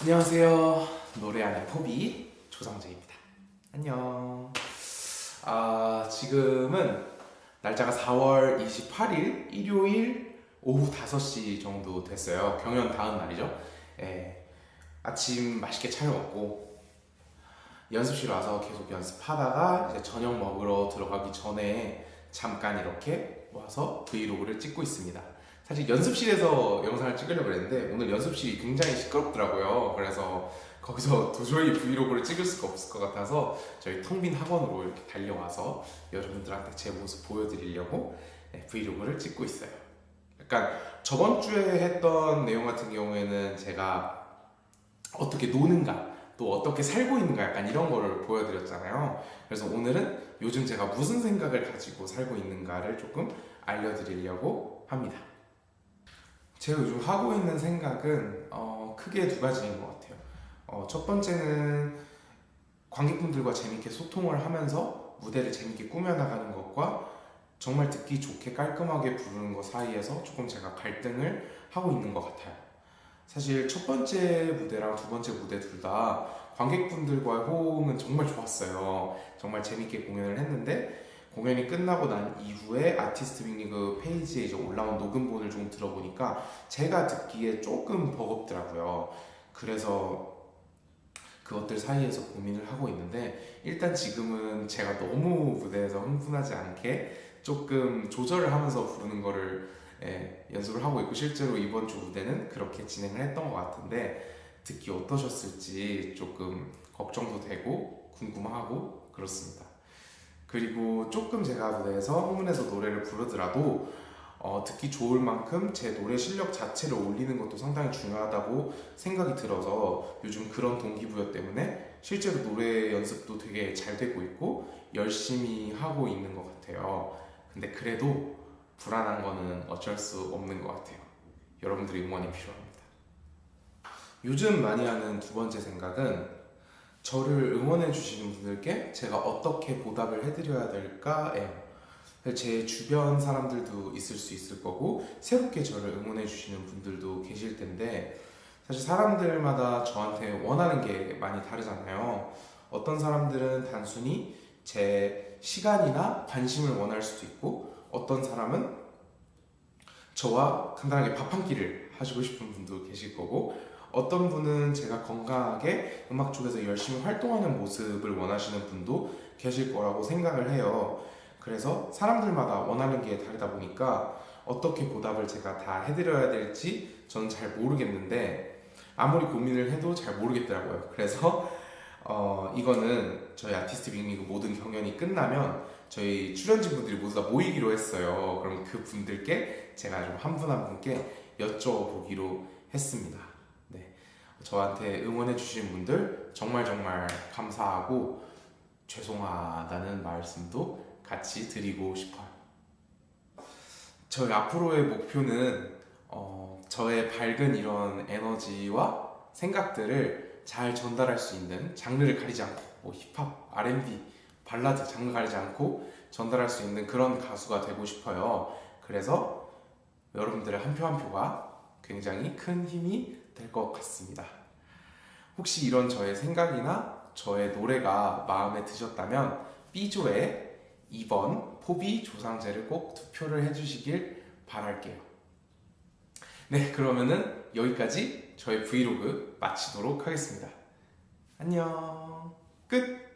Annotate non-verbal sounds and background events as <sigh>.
안녕하세요. 노래하는 포비 조상재입니다. 안녕. 아, 지금은 날짜가 4월 28일 일요일 오후 5시 정도 됐어요. 경연 다음 날이죠. 예, 아침 맛있게 차려 먹고 연습실 와서 계속 연습하다가 이제 저녁 먹으러 들어가기 전에 잠깐 이렇게 와서 브이로그를 찍고 있습니다. 사실 연습실에서 영상을 찍으려고 했는데 오늘 연습실이 굉장히 시끄럽더라고요. 그래서 거기서 <laughs> 도저히 브이로그를 찍을 수가 없을 것 같아서 저희 텅 빈 학원으로 이렇게 달려와서 여러분들한테 제 모습 보여드리려고 네, 브이로그를 찍고 있어요. 약간 저번 주에 했던 내용 같은 경우에는 제가 어떻게 노는가 또 어떻게 살고 있는가 약간 이런 거를 보여드렸잖아요. 그래서 오늘은 요즘 제가 무슨 생각을 가지고 살고 있는가를 조금 알려드리려고 합니다. 제가 요즘 하고 있는 생각은 어, 크게 두 가지인 것 같아요. 어, 첫 번째는 관객분들과 재밌게 소통을 하면서 무대를 재밌게 꾸며나가는 것과 정말 듣기 좋게 깔끔하게 부르는 것 사이에서 조금 제가 갈등을 하고 있는 것 같아요. 사실 첫 번째 무대랑 두 번째 무대 둘 다 관객분들과의 호응은 정말 좋았어요. 정말 재밌게 공연을 했는데 공연이 끝나고 난 이후에 아티스트 빅리그 페이지에 이제 올라온 녹음본을 좀 들어보니까 제가 듣기에 조금 버겁더라고요. 그래서 그것들 사이에서 고민을 하고 있는데 일단 지금은 제가 너무 무대에서 흥분하지 않게 조금 조절을 하면서 부르는 거를 예, 연습을 하고 있고 실제로 이번 주 무대는 그렇게 진행을 했던 것 같은데 듣기 어떠셨을지 조금 걱정도 되고 궁금하고 그렇습니다. 그리고 조금 제가 무대에서 흥분해서 노래를 부르더라도 어, 듣기 좋을 만큼 제 노래 실력 자체를 올리는 것도 상당히 중요하다고 생각이 들어서 요즘 그런 동기부여 때문에 실제로 노래 연습도 되게 잘 되고 있고 열심히 하고 있는 것 같아요. 근데 그래도 불안한 거는 어쩔 수 없는 것 같아요. 여러분들의 응원이 필요합니다. 요즘 많이 하는 두 번째 생각은 저를 응원해 주시는 분들께 제가 어떻게 보답을 해드려야 될까예요. 제 주변 사람들도 있을 수 있을 거고 새롭게 저를 응원해 주시는 분들도 계실 텐데 사실 사람들마다 저한테 원하는 게 많이 다르잖아요. 어떤 사람들은 단순히 제 시간이나 관심을 원할 수도 있고 어떤 사람은 저와 간단하게 밥 한 끼를 하시고 싶은 분도 계실 거고 어떤 분은 제가 건강하게 음악 쪽에서 열심히 활동하는 모습을 원하시는 분도 계실 거라고 생각을 해요. 그래서 사람들마다 원하는 게 다르다 보니까 어떻게 보답을 제가 다 해드려야 될지 저는 잘 모르겠는데 아무리 고민을 해도 잘 모르겠더라고요. 그래서 어, 이거는 저희 아티스트 빅리그 모든 경연이 끝나면 저희 출연진 분들이 모두 다 모이기로 했어요. 그럼 그 분들께 제가 좀 한 분 한 분께 여쭤보기로 했습니다. 저한테 응원해 주신 분들 정말 정말 감사하고 죄송하다는 말씀도 같이 드리고 싶어요 저희 앞으로의 목표는 어, 저의 밝은 이런 에너지와 생각들을 잘 전달할 수 있는 장르를 가리지 않고 뭐 힙합, R&B, 발라드 장르 가리지 않고 전달할 수 있는 그런 가수가 되고 싶어요 그래서 여러분들의 한 표 한 표가 굉장히 큰 힘이 될 것 같습니다. 혹시 이런 저의 생각이나 저의 노래가 마음에 드셨다면 B조의 2번 포비 조상제를 꼭 투표를 해주시길 바랄게요. 네, 그러면은 여기까지 저의 브이로그 마치도록 하겠습니다. 안녕 끝!